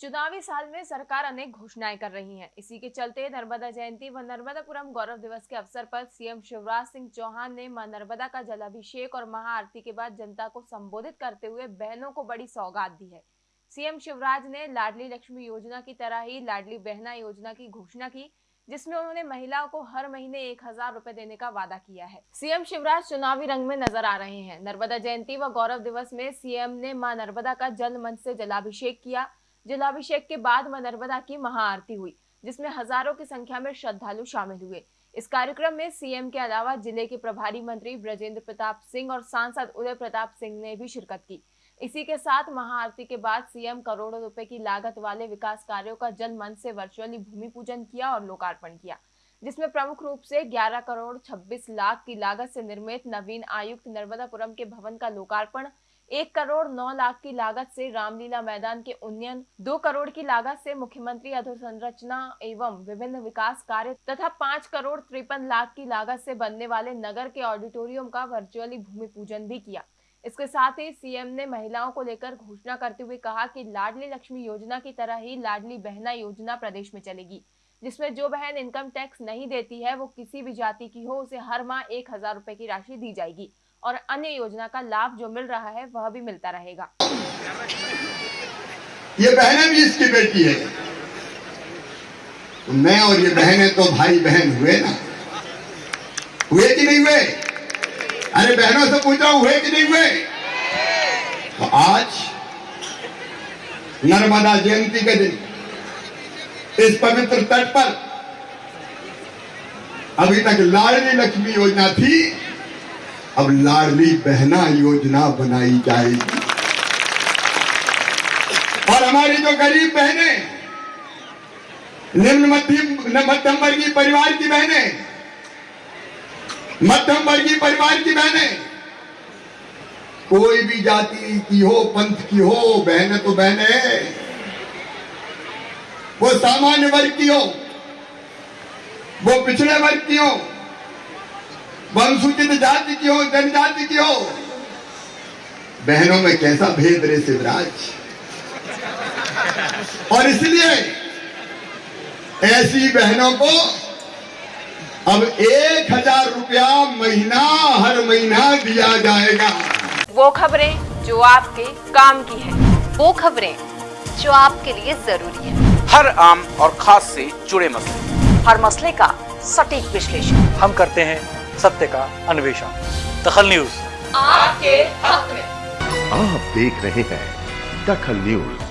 चुनावी साल में सरकार अनेक घोषणाएँ कर रही है। इसी के चलते नर्मदा जयंती व नर्मदापुरम गौरव दिवस के अवसर पर सीएम शिवराज सिंह चौहान ने माँ नर्मदा का जलाभिषेक और महाआरती के बाद जनता को संबोधित करते हुए बहनों को बड़ी सौगात दी है। सीएम शिवराज ने लाडली लक्ष्मी योजना की तरह ही लाडली बहना योजना की घोषणा की, जिसमें उन्होंने महिलाओं को हर महीने एक हज़ार रूपए देने का वादा किया है। सीएम शिवराज चुनावी रंग में नज़र आ रहे हैं। नर्मदा जयंती व गौरव दिवस में सीएम ने माँ नर्मदा का जल मंच से जलाभिषेक किया जलाभिषेक के बाद माँ नर्मदा की महाआरती हुई, जिसमें हज़ारों की संख्या में श्रद्धालु शामिल हुए। इस कार्यक्रम में सीएम के अलावा ज़िले के प्रभारी मंत्री ब्रजेंद्र प्रताप सिंह और सांसद उदय प्रताप सिंह ने भी शिरकत की। इसी के साथ महाआरती के बाद सीएम करोड़ों रुपए की लागत वाले विकास कार्यों का जन मन से वर्चुअली भूमि पूजन किया और लोकार्पण किया, जिसमें प्रमुख रूप से 11 करोड़ 26 लाख की लागत से निर्मित नवीन आयुक्त नर्मदापुरम के भवन का लोकार्पण एक करोड़ नौ लाख की लागत से रामलीला मैदान के उन्नयन, दो करोड़ की लागत से मुख्यमंत्री अधोसंरचना एवं विभिन्न विकास कार्य तथा पाँच करोड़ तिरपन लाख की लागत से बनने वाले नगर के ऑडिटोरियम का वर्चुअली भूमि पूजन भी किया। इसके साथ ही सीएम ने महिलाओं को लेकर घोषणा करते हुए कहा कि लाडली लक्ष्मी योजना की तरह ही लाडली बहना योजना प्रदेश में चलेगी, जिसमें जो बहन इनकम टैक्स नहीं देती है, वो किसी भी जाति की हो, उसे हर माह एक हज़ार रुपए की राशि दी जाएगी। और अन्य योजना का लाभ जो मिल रहा है, वह भी मिलता रहेगा। ये बहनें भी इसकी बेटी है। तो मैं और ये बहनें तो भाई बहन हुए ना। हुए कि नहीं हुए? अरे बहनों से पूछ रहा हूँ हुए कि नहीं हुए? तो आज नर्मदा जयंती के दिन, इस पवित्र तट पर अभी तक लाडली लक्ष्मी योजना थी। अब लाडली बहना योजना बनाई जाएगी। और हमारी जो गरीब बहने, निम्न मध्यम मध्यम वर्गीय परिवार की बहने, मध्यम वर्गीय परिवार की बहने, कोई भी जाति की हो, पंथ की हो, बहनें तो बहने वो सामान्य वर्ग की हो, वो पिछड़े वर्ग की हो अनुसूचित जाति की हो जनजाति की हो। बहनों में कैसा भेद रे शिवराज? और इसलिए ऐसी बहनों को अब एक हज़ार रुपया महीना हर महीना दिया जाएगा। वो खबरें जो आपके काम की है वो खबरें जो आपके लिए ज़रूरी है। हर आम और खास से जुड़े मसले। हर मसले का सटीक विश्लेषण। हम करते हैं सत्य का अन्वेषण। दखल न्यूज़। आपके हक में। आप देख रहे हैं दखल न्यूज़।